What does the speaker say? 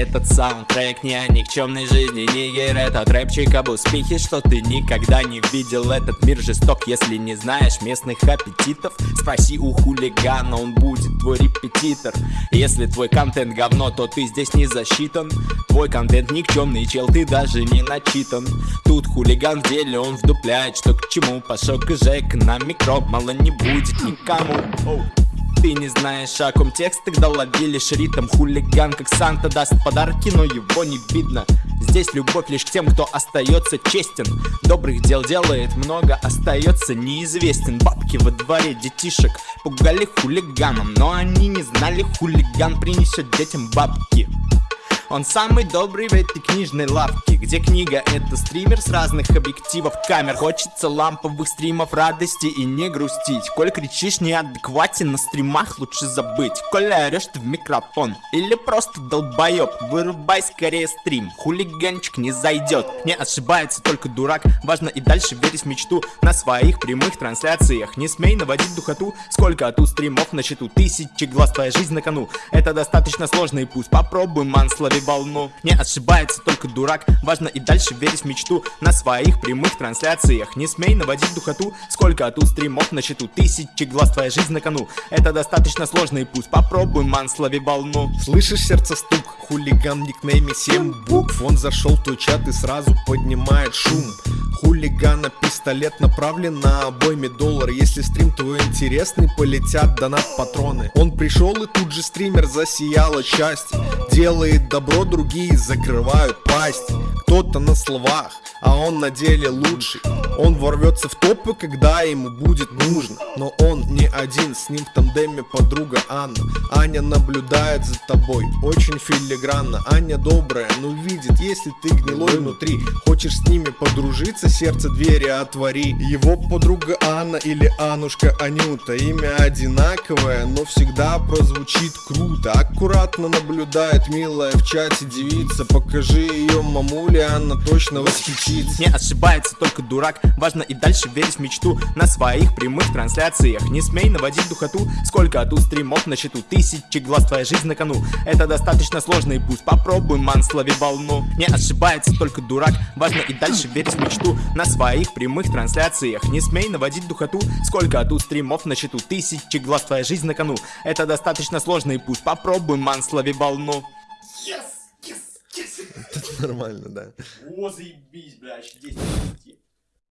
Этот саундтрек. Не о никчемной жизни Нигер Этот рэпчик об успехе Что ты никогда не видел. Этот мир жесток, если не знаешь местных аппетитов. Спроси у хулигана, он будет твой репетитор. Если твой контент говно, то ты здесь не засчитан. Твой контент никчемный, чел, ты даже не начитан. Тут хулиган в деле, он вдупляет, что к чему. Пошел к Жек на микро, мало не будет никому. Ты не знаешь, о ком текст, тогда лови лишь ритм Хулиган, как Санта, даст подарки, но его не видно. Здесь любовь лишь к тем, кто остается честен. Добрых дел делает много, остается неизвестен. Бабки во дворе детишек пугали хулиганом Но они не знали, хулиган принесет детям бабки он самый добрый в этой книжной лавке Где книга это стример с разных объективов камер. Хочется ламповых стримов радости и не грустить. Коль кричишь неадекватен на стримах лучше забыть. Коль орешь ты в микрофон или просто долбоеб Вырубай скорее стрим, хулиганчик не зайдет Не ошибается только дурак, важно и дальше верить в мечту На своих прямых трансляциях. Не смей наводить духоту Сколько тут стримов на счету, тысячи глаз, твоя жизнь на кону. Это достаточно сложный путь, попробуй ман, слови волну. Не ошибается только дурак, важно и дальше верить в мечту. На своих прямых трансляциях. Не смей наводить духоту. Сколько тут стримов на счету, тысячи глаз, твоя жизнь на кону. Это достаточно сложный путь, попробуй, ман, слови волну. Слышишь сердце стук, хулиган никнейме 7 букв. Он зашел в твой чат и сразу поднимает шум Хулигана пистолет направлен на обойме доллар Если стрим твой интересный, полетят донат патроны. Он пришел и тут же стример засияла часть Делает добро, другие закрывают пасть. Кто-то на словах, а он на деле лучший. Он ворвется в топы, когда ему будет нужно. Но он не один, с ним в тандеме подруга Анна. Аня наблюдает за тобой, очень филигранно. Аня добрая, но видит, если ты гнилой внутри. Хочешь с ними подружиться, сердце двери отвори. Его подруга Анна или Анушка Анюта. Имя одинаковое, но всегда прозвучит круто. Аккуратно наблюдает милая в чате девица. Покажи ее мамуле, она точно восхитится. Не ошибается только дурак, важно и дальше верить в мечту. На своих прямых трансляциях. Не смей наводить духоту. Сколько тут стримов на счету, тысячи глаз, твоя жизнь на кону. Это достаточно сложный путь, попробуй, ман, слови волну. Не ошибается только дурак, важно и дальше верить в мечту На своих прямых трансляциях. Не смей наводить духоту Сколько тут стримов на счету, тысячи глаз, твоя жизнь на кону. Это достаточно сложный путь, попробуй, ман, слови волну Это нормально, да. О, заебись, бля, 10